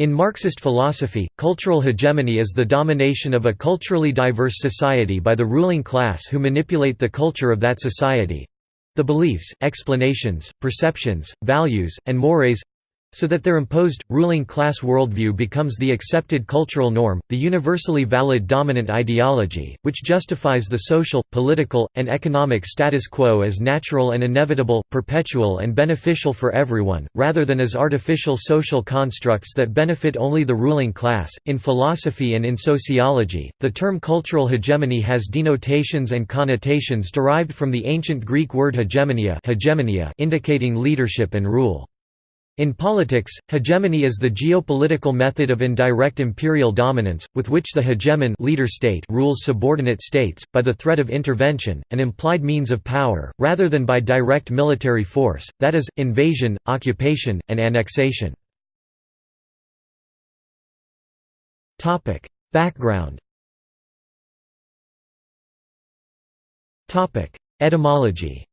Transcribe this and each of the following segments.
In Marxist philosophy, cultural hegemony is the domination of a culturally diverse society by the ruling class who manipulate the culture of that society—the beliefs, explanations, perceptions, values, and mores so that their imposed, ruling class worldview becomes the accepted cultural norm, the universally valid dominant ideology, which justifies the social, political, and economic status quo as natural and inevitable, perpetual and beneficial for everyone, rather than as artificial social constructs that benefit only the ruling class. In philosophy and in sociology, the term cultural hegemony has denotations and connotations derived from the ancient Greek word hegemonia, hegemonia indicating leadership and rule. In politics, hegemony is the geopolitical method of indirect imperial dominance, with which the hegemon leader state rules subordinate states, by the threat of intervention, an implied means of power, rather than by direct military force, that is, invasion, occupation, and annexation. Background Etymology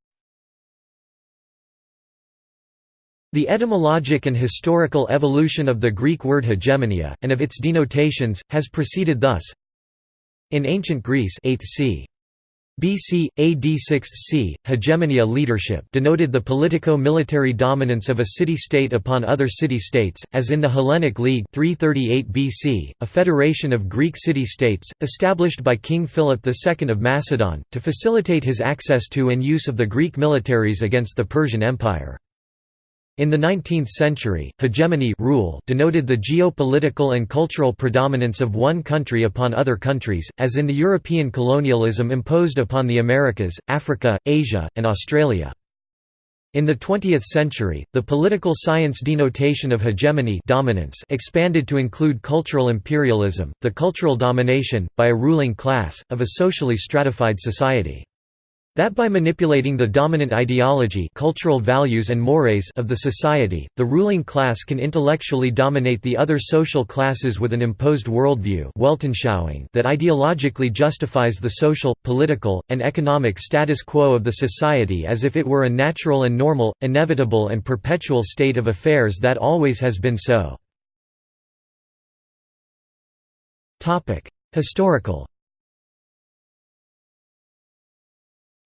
The etymologic and historical evolution of the Greek word hegemonia, and of its denotations, has proceeded thus In ancient Greece 8th c. BC, AD 6th c. hegemonia leadership denoted the politico-military dominance of a city-state upon other city-states, as in the Hellenic League 338 BC, a federation of Greek city-states, established by King Philip II of Macedon, to facilitate his access to and use of the Greek militaries against the Persian Empire. In the 19th century, hegemony rule denoted the geopolitical and cultural predominance of one country upon other countries, as in the European colonialism imposed upon the Americas, Africa, Asia, and Australia. In the 20th century, the political science denotation of hegemony dominance expanded to include cultural imperialism, the cultural domination, by a ruling class, of a socially stratified society. That by manipulating the dominant ideology cultural values and mores of the society, the ruling class can intellectually dominate the other social classes with an imposed worldview that ideologically justifies the social, political, and economic status quo of the society as if it were a natural and normal, inevitable and perpetual state of affairs that always has been so. Historical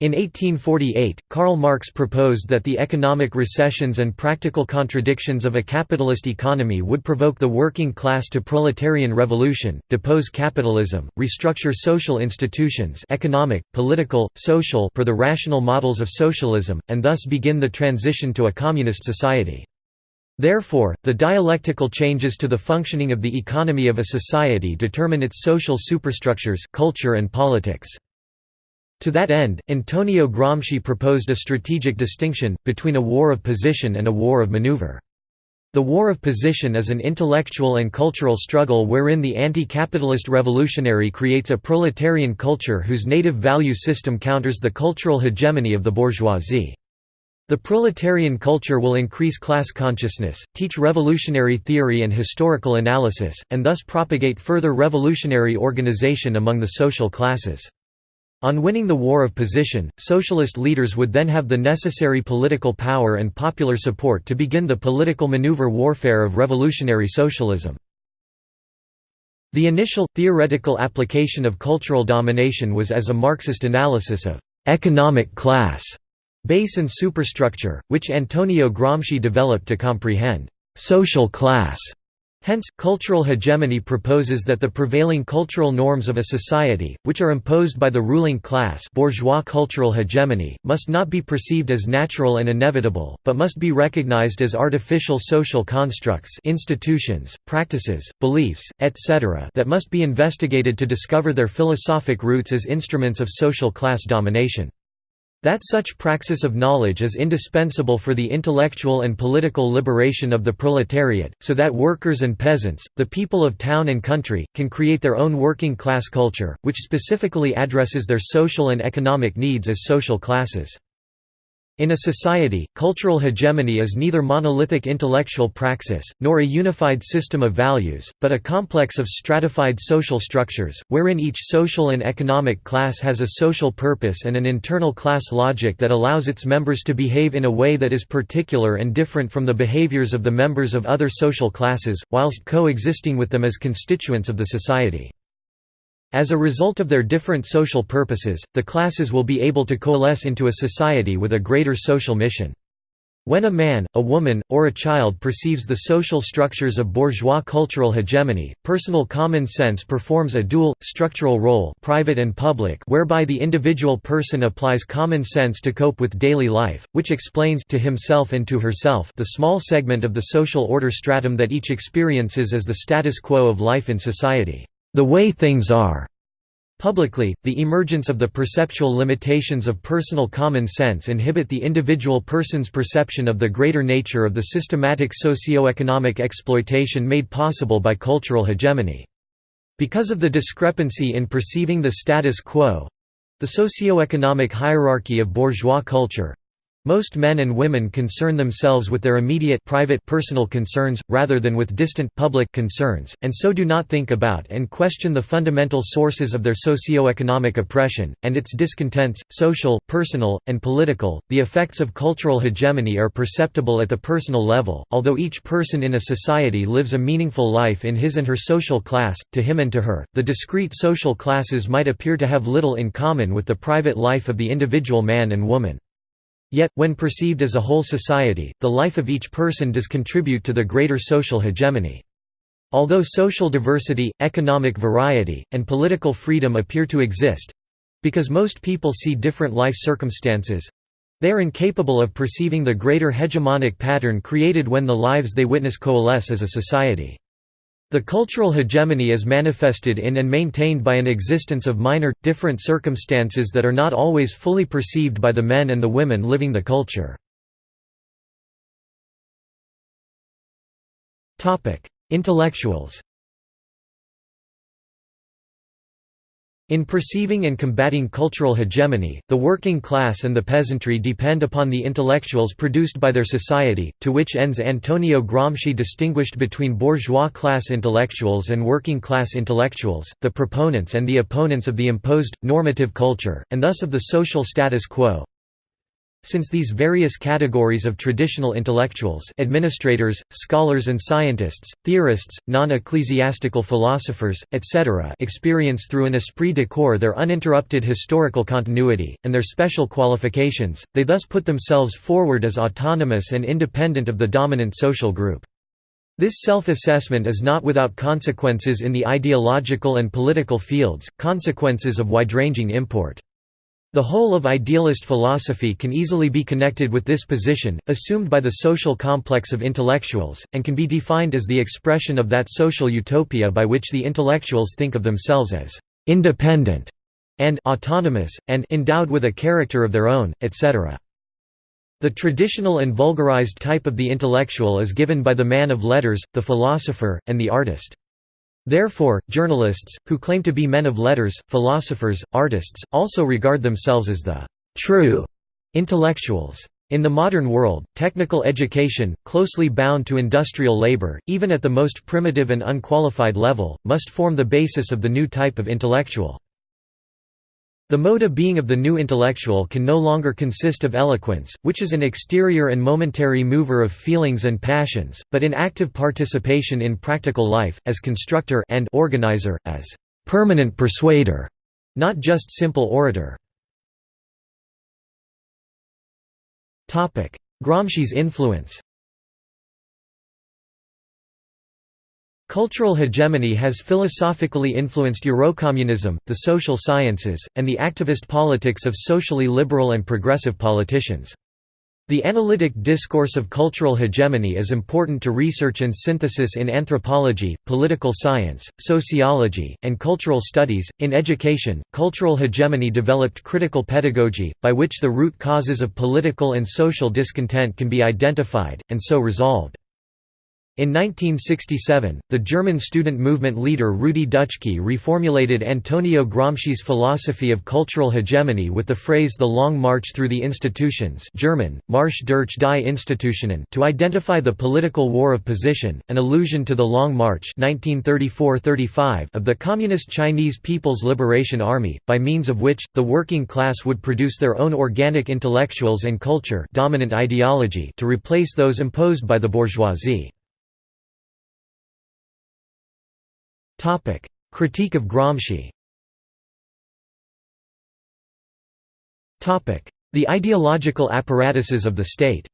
In 1848, Karl Marx proposed that the economic recessions and practical contradictions of a capitalist economy would provoke the working class to proletarian revolution, depose capitalism, restructure social institutions economic, political, social per the rational models of socialism, and thus begin the transition to a communist society. Therefore, the dialectical changes to the functioning of the economy of a society determine its social superstructures culture and politics. To that end, Antonio Gramsci proposed a strategic distinction, between a war of position and a war of maneuver. The war of position is an intellectual and cultural struggle wherein the anti-capitalist revolutionary creates a proletarian culture whose native value system counters the cultural hegemony of the bourgeoisie. The proletarian culture will increase class consciousness, teach revolutionary theory and historical analysis, and thus propagate further revolutionary organization among the social classes. On winning the war of position, socialist leaders would then have the necessary political power and popular support to begin the political maneuver warfare of revolutionary socialism. The initial, theoretical application of cultural domination was as a Marxist analysis of «economic class» base and superstructure, which Antonio Gramsci developed to comprehend «social class» Hence, cultural hegemony proposes that the prevailing cultural norms of a society, which are imposed by the ruling class bourgeois cultural hegemony, must not be perceived as natural and inevitable, but must be recognized as artificial social constructs institutions, practices, beliefs, etc. that must be investigated to discover their philosophic roots as instruments of social class domination. That such praxis of knowledge is indispensable for the intellectual and political liberation of the proletariat, so that workers and peasants, the people of town and country, can create their own working class culture, which specifically addresses their social and economic needs as social classes. In a society, cultural hegemony is neither monolithic intellectual praxis, nor a unified system of values, but a complex of stratified social structures, wherein each social and economic class has a social purpose and an internal class logic that allows its members to behave in a way that is particular and different from the behaviors of the members of other social classes, whilst coexisting with them as constituents of the society. As a result of their different social purposes, the classes will be able to coalesce into a society with a greater social mission. When a man, a woman, or a child perceives the social structures of bourgeois cultural hegemony, personal common sense performs a dual, structural role private and public whereby the individual person applies common sense to cope with daily life, which explains to himself and to herself the small segment of the social order stratum that each experiences as the status quo of life in society the way things are. Publicly, the emergence of the perceptual limitations of personal common sense inhibit the individual person's perception of the greater nature of the systematic socio-economic exploitation made possible by cultural hegemony. Because of the discrepancy in perceiving the status quo—the socio-economic hierarchy of bourgeois culture, most men and women concern themselves with their immediate private personal concerns, rather than with distant public concerns, and so do not think about and question the fundamental sources of their socio-economic oppression, and its discontents, social, personal, and political. The effects of cultural hegemony are perceptible at the personal level, although each person in a society lives a meaningful life in his and her social class, to him and to her, the discrete social classes might appear to have little in common with the private life of the individual man and woman. Yet, when perceived as a whole society, the life of each person does contribute to the greater social hegemony. Although social diversity, economic variety, and political freedom appear to exist—because most people see different life circumstances—they are incapable of perceiving the greater hegemonic pattern created when the lives they witness coalesce as a society. The cultural hegemony is manifested in and maintained by an existence of minor, different circumstances that are not always fully perceived by the men and the women living the culture. Intellectuals In perceiving and combating cultural hegemony, the working class and the peasantry depend upon the intellectuals produced by their society, to which ends Antonio Gramsci distinguished between bourgeois class intellectuals and working class intellectuals, the proponents and the opponents of the imposed, normative culture, and thus of the social status quo. Since these various categories of traditional intellectuals administrators, scholars and scientists, theorists, non-ecclesiastical philosophers, etc. experience through an esprit de corps their uninterrupted historical continuity, and their special qualifications, they thus put themselves forward as autonomous and independent of the dominant social group. This self-assessment is not without consequences in the ideological and political fields, consequences of wide-ranging import. The whole of idealist philosophy can easily be connected with this position, assumed by the social complex of intellectuals, and can be defined as the expression of that social utopia by which the intellectuals think of themselves as «independent» and «autonomous», and «endowed with a character of their own», etc. The traditional and vulgarized type of the intellectual is given by the man of letters, the philosopher, and the artist. Therefore, journalists, who claim to be men of letters, philosophers, artists, also regard themselves as the «true» intellectuals. In the modern world, technical education, closely bound to industrial labor, even at the most primitive and unqualified level, must form the basis of the new type of intellectual. The mode of being of the new intellectual can no longer consist of eloquence, which is an exterior and momentary mover of feelings and passions, but in active participation in practical life, as constructor and organizer, as permanent persuader, not just simple orator. Gramsci's influence Cultural hegemony has philosophically influenced Eurocommunism, the social sciences, and the activist politics of socially liberal and progressive politicians. The analytic discourse of cultural hegemony is important to research and synthesis in anthropology, political science, sociology, and cultural studies. In education, cultural hegemony developed critical pedagogy, by which the root causes of political and social discontent can be identified, and so resolved. In 1967, the German student movement leader Rudi Dutschke reformulated Antonio Gramsci's philosophy of cultural hegemony with the phrase the Long March through the institutions German, Marsch durch die Institutionen to identify the political war of position, an allusion to the Long March 1934–35 of the Communist Chinese People's Liberation Army, by means of which, the working class would produce their own organic intellectuals and culture dominant ideology to replace those imposed by the bourgeoisie. Critique of Gramsci. Topic: The ideological apparatuses of the state.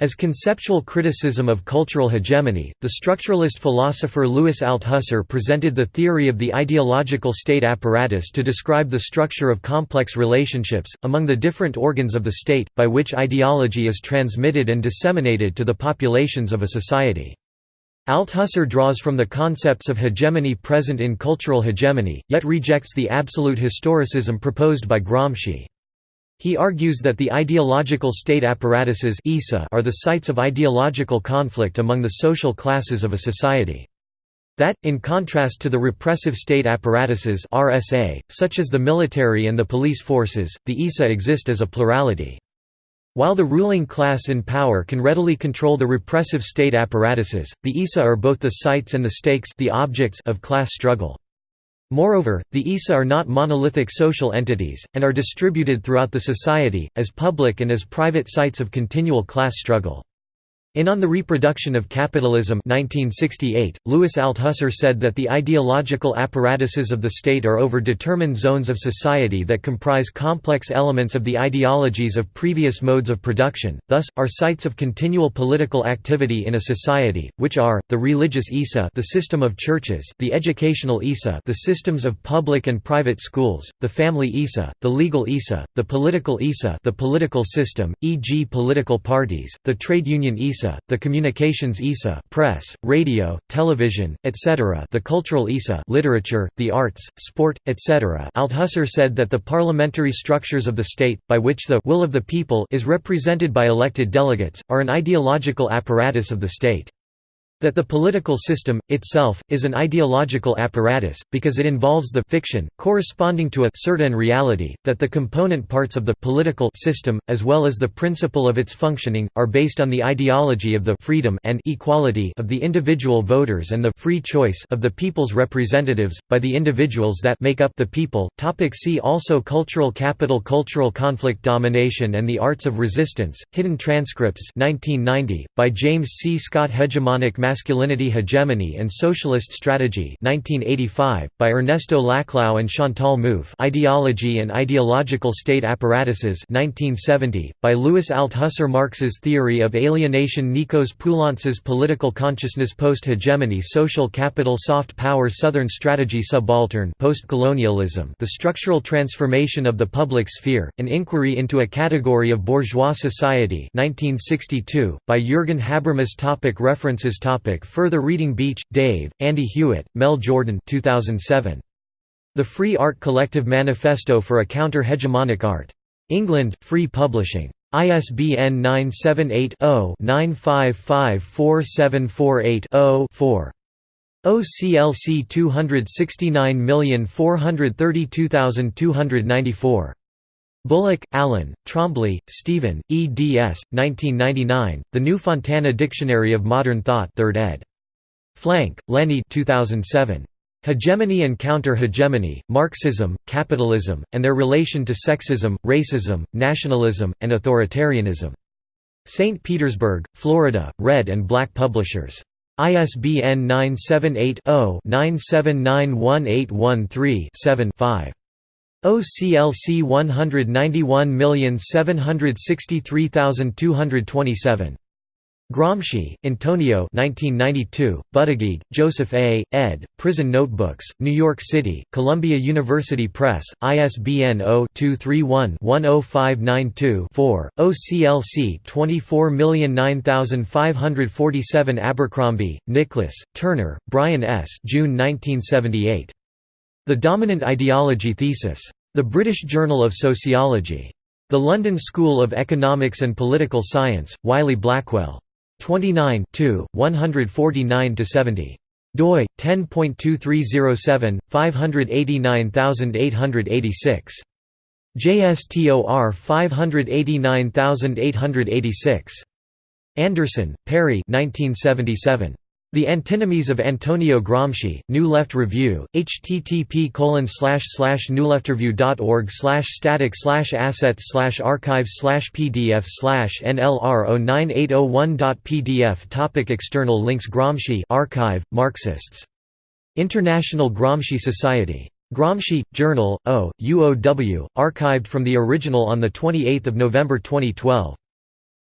As conceptual criticism of cultural hegemony, the structuralist philosopher Louis Althusser presented the theory of the ideological state apparatus to describe the structure of complex relationships, among the different organs of the state, by which ideology is transmitted and disseminated to the populations of a society. Althusser draws from the concepts of hegemony present in cultural hegemony, yet rejects the absolute historicism proposed by Gramsci. He argues that the ideological state apparatuses are the sites of ideological conflict among the social classes of a society. That, in contrast to the repressive state apparatuses RSA, such as the military and the police forces, the ISA exist as a plurality. While the ruling class in power can readily control the repressive state apparatuses, the ISA are both the sites and the stakes the objects of class struggle. Moreover, the ISA are not monolithic social entities, and are distributed throughout the society, as public and as private sites of continual class struggle. In On the Reproduction of Capitalism 1968, Louis Althusser said that the ideological apparatuses of the state are over-determined zones of society that comprise complex elements of the ideologies of previous modes of production, thus, are sites of continual political activity in a society, which are, the religious ISA the system of churches the educational ISA the systems of public and private schools, the family ISA, the legal ISA, the political ISA the political system, e.g. political parties, the trade union ISA ISA, the communications ISA press, radio, television, etc. the cultural ISA literature, the arts, sport, etc. Althusser said that the parliamentary structures of the state, by which the will of the people is represented by elected delegates, are an ideological apparatus of the state. That the political system, itself, is an ideological apparatus, because it involves the fiction, corresponding to a certain reality, that the component parts of the political system, as well as the principle of its functioning, are based on the ideology of the freedom and equality of the individual voters and the free choice of the people's representatives, by the individuals that make up the people. Topic see also Cultural capital Cultural conflict Domination and the arts of resistance, Hidden transcripts 1990, by James C. Scott Hegemonic Masculinity Hegemony and Socialist Strategy 1985, by Ernesto Laclau and Chantal Mouffe Ideology and Ideological State Apparatuses 1970, by Louis Althusser Marx's Theory of Alienation Nikos Poulantzas Political Consciousness Post-Hegemony Social Capital Soft Power Southern Strategy Subaltern Post-Colonialism. The Structural Transformation of the Public Sphere, An Inquiry into a Category of Bourgeois Society 1962, by Jürgen Habermas topic References topic Topic further reading Beach, Dave, Andy Hewitt, Mel Jordan 2007. The Free Art Collective Manifesto for a Counter-Hegemonic Art. England, Free Publishing. ISBN 978-0-9554748-0-4. OCLC 269432294. Bullock, Alan, Trombley, Stephen, eds. 1999, The New Fontana Dictionary of Modern Thought 3rd ed. Flank, Lenny 2007. Hegemony and Counter-Hegemony, Marxism, Capitalism, and Their Relation to Sexism, Racism, Nationalism, and Authoritarianism. St. Petersburg, Florida, Red and Black Publishers. ISBN 978 0 9791813 5. OCLC 191763227. Gramsci, Antonio 1992, Buttigieg, Joseph A., ed., Prison Notebooks, New York City, Columbia University Press, ISBN 0-231-10592-4, OCLC 24009547 Abercrombie, Nicholas, Turner, Brian S. June 1978. The Dominant Ideology Thesis. The British Journal of Sociology. The London School of Economics and Political Science, Wiley Blackwell. 29 149–70 doi 10.2307 589886 JSTOR 589886 Anderson, Perry 1977 the Antinomies of Antonio Gramsci, New Left Review, http newleftreview.org static slash assets archives pdf slash nlr 09801.pdf Topic External links Gramsci archive, Marxists. International Gramsci Society. Gramsci, Journal, O, UOW, archived from the original on 28 November 2012.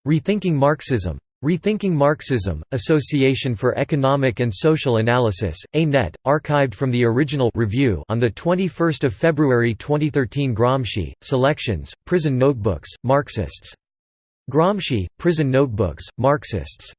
Rethinking Marxism. Rethinking Marxism, Association for Economic and Social Analysis, A-Net, archived from the original review on 21 February 2013 Gramsci, Selections, Prison Notebooks, Marxists. Gramsci, Prison Notebooks, Marxists.